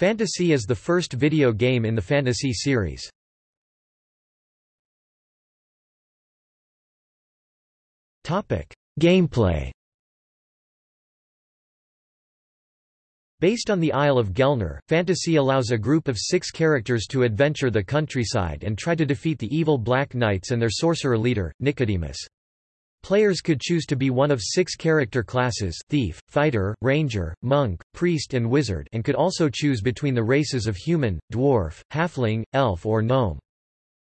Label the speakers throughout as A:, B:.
A: Phantasie is the first video game in the Phantasie series. Gameplay Based on the Isle of Gelnor, Phantasie allows a group of six characters to adventure the countryside and try to defeat the evil Black Knights and their sorcerer leader, Nikademus. Players could choose to be one of six character classes thief, fighter, ranger, monk, priest and wizard and could also choose between the races of human, dwarf, halfling, elf or gnome.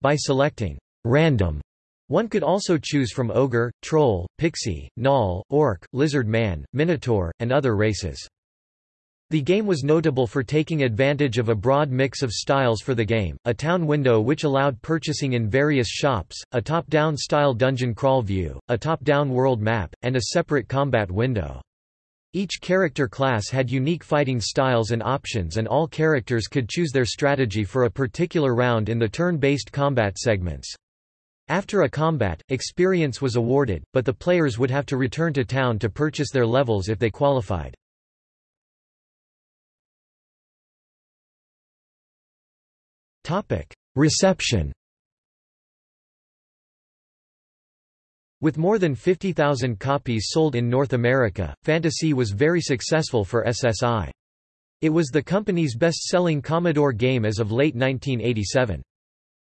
A: By selecting random, one could also choose from ogre, troll, pixie, gnoll, orc, lizard man, minotaur, and other races. The game was notable for taking advantage of a broad mix of styles for the game, a town window which allowed purchasing in various shops, a top-down style dungeon crawl view, a top-down world map, and a separate combat window. Each character class had unique fighting styles and options and all characters could choose their strategy for a particular round in the turn-based combat segments. After a combat, experience was awarded, but the players would have to return to town to purchase their levels if they qualified. Reception With more than 50,000 copies sold in North America, Phantasie was very successful for SSI. It was the company's best-selling Commodore game as of late 1987.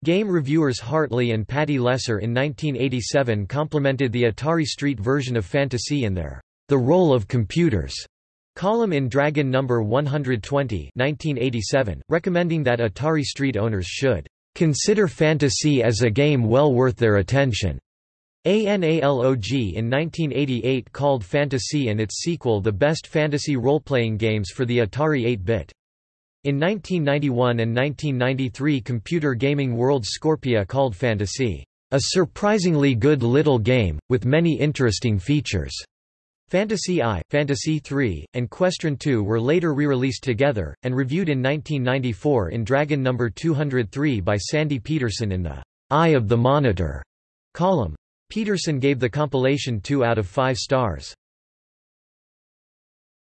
A: Game reviewers Hartley and Patty Lesser in 1987 complimented the Atari ST version of Phantasie in their The Role of Computers Column in Dragon No. 120 1987, recommending that Atari Street owners should "...consider Phantasie as a game well worth their attention." ANALOG in 1988 called Phantasie and its sequel the best fantasy role-playing games for the Atari 8-bit. In 1991 and 1993 Computer Gaming World Scorpia called Phantasie, "...a surprisingly good little game, with many interesting features." Phantasie I, Phantasie III, and Questron II were later re-released together, and reviewed in 1994 in Dragon No. 203 by Sandy Petersen in the Eye of the Monitor column. Peterson gave the compilation 2 out of 5 stars.